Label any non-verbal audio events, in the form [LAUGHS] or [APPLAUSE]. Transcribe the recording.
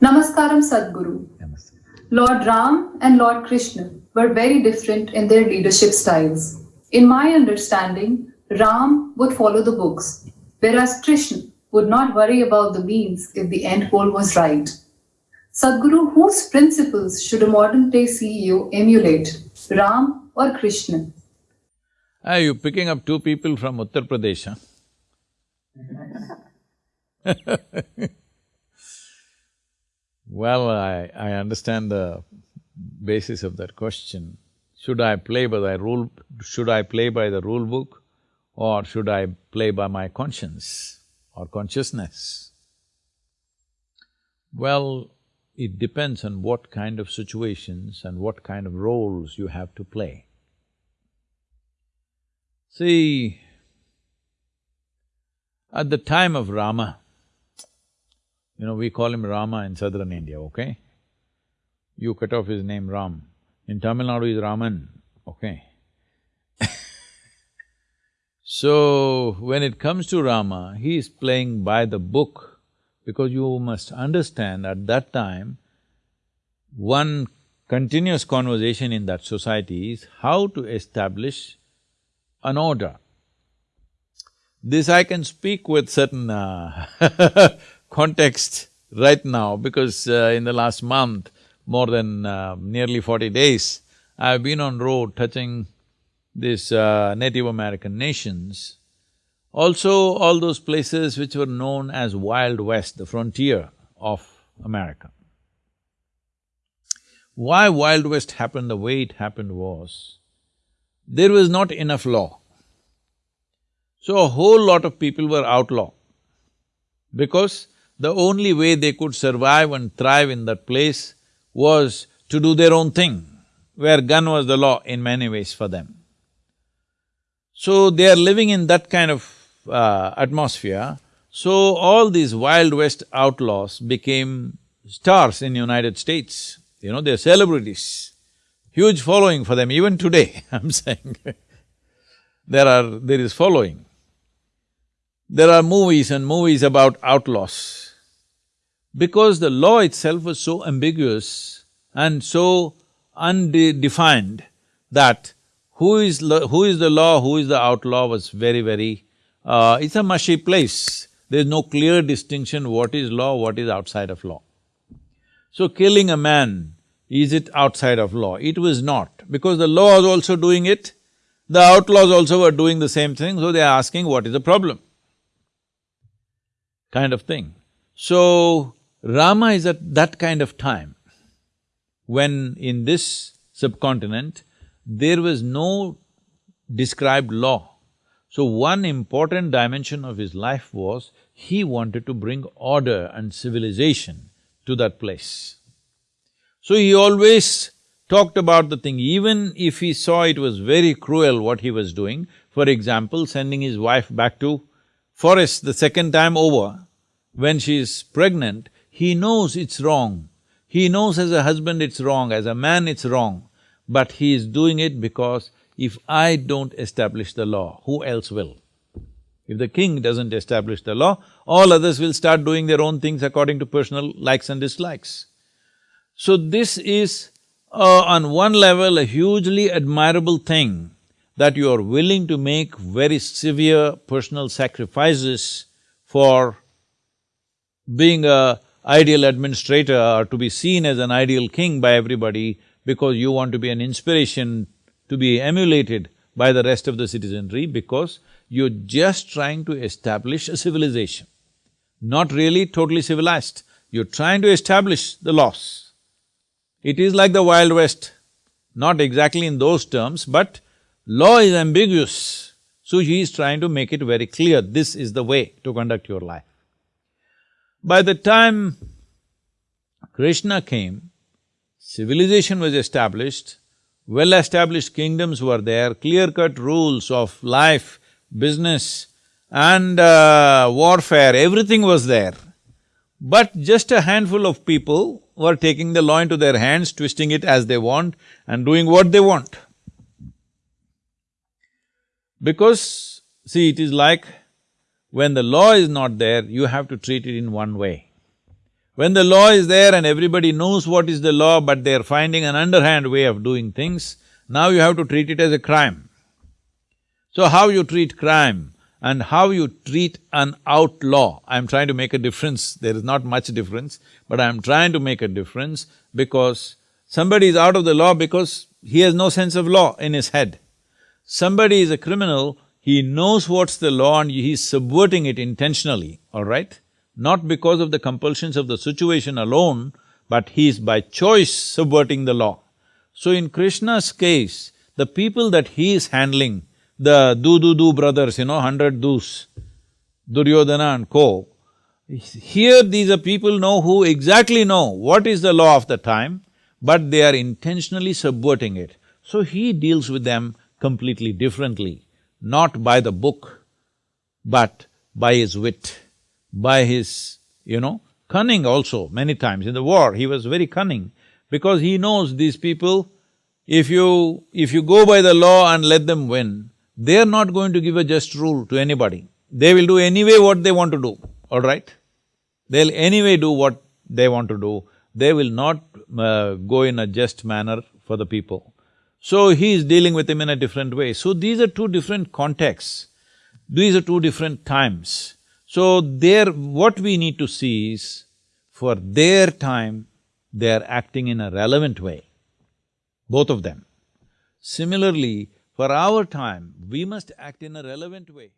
Namaskaram Sadhguru. Namaste. Lord Ram and Lord Krishna were very different in their leadership styles. In my understanding, Ram would follow the books, whereas Krishna would not worry about the means if the end goal was right. Sadhguru, whose principles should a modern day CEO emulate, Ram or Krishna? Are you picking up two people from Uttar Pradesh, huh? [LAUGHS] well, I… I understand the basis of that question. Should I play by the rule… should I play by the rule book or should I play by my conscience or consciousness? Well, it depends on what kind of situations and what kind of roles you have to play. See, at the time of Rama, you know, we call him Rama in southern India, okay? You cut off his name Ram. In Tamil Nadu is Raman, okay? [LAUGHS] so, when it comes to Rama, he is playing by the book because you must understand at that time, one continuous conversation in that society is how to establish an order. This I can speak with certain uh [LAUGHS] context right now because uh, in the last month, more than uh, nearly forty days, I've been on road touching these uh, Native American nations. Also, all those places which were known as Wild West, the frontier of America. Why Wild West happened the way it happened was, there was not enough law. So a whole lot of people were outlaw because the only way they could survive and thrive in that place was to do their own thing, where gun was the law in many ways for them. So they are living in that kind of uh, atmosphere, so all these Wild West outlaws became stars in United States, you know, they're celebrities. Huge following for them, even today, [LAUGHS] I'm saying there are… there is following. There are movies and movies about outlaws. Because the law itself was so ambiguous and so undefined that who is… who is the law, who is the outlaw was very, very… Uh, it's a mushy place. There's no clear distinction what is law, what is outside of law. So killing a man, is it outside of law? It was not, because the law was also doing it, the outlaws also were doing the same thing, so they're asking what is the problem kind of thing. So, Rama is at that kind of time when in this subcontinent, there was no described law. So one important dimension of his life was, he wanted to bring order and civilization to that place. So he always talked about the thing, even if he saw it was very cruel what he was doing, for example, sending his wife back to forest the second time over, when she is pregnant, he knows it's wrong. He knows as a husband it's wrong, as a man it's wrong, but he is doing it because if I don't establish the law, who else will? If the king doesn't establish the law, all others will start doing their own things according to personal likes and dislikes. So this is, uh, on one level, a hugely admirable thing that you are willing to make very severe personal sacrifices for being a ideal administrator or to be seen as an ideal king by everybody because you want to be an inspiration to be emulated by the rest of the citizenry because you're just trying to establish a civilization. Not really totally civilized, you're trying to establish the laws. It is like the Wild West, not exactly in those terms, but Law is ambiguous, so he is trying to make it very clear, this is the way to conduct your life. By the time Krishna came, civilization was established, well-established kingdoms were there, clear-cut rules of life, business and uh, warfare, everything was there. But just a handful of people were taking the law into their hands, twisting it as they want and doing what they want. Because, see, it is like when the law is not there, you have to treat it in one way. When the law is there and everybody knows what is the law, but they're finding an underhand way of doing things, now you have to treat it as a crime. So how you treat crime and how you treat an outlaw, I'm trying to make a difference, there is not much difference, but I'm trying to make a difference because somebody is out of the law because he has no sense of law in his head. Somebody is a criminal, he knows what's the law and he's subverting it intentionally, all right? Not because of the compulsions of the situation alone, but he's by choice subverting the law. So in Krishna's case, the people that he is handling, the do-do-do brothers, you know, hundred doos, Duryodhana and co, here these are people know who exactly know what is the law of the time, but they are intentionally subverting it. So he deals with them completely differently, not by the book, but by his wit, by his, you know, cunning also many times. In the war, he was very cunning because he knows these people, if you… if you go by the law and let them win, they're not going to give a just rule to anybody. They will do anyway what they want to do, all right? They'll anyway do what they want to do. They will not uh, go in a just manner for the people. So he is dealing with him in a different way. So these are two different contexts, these are two different times. So there, what we need to see is, for their time, they are acting in a relevant way, both of them. Similarly, for our time, we must act in a relevant way.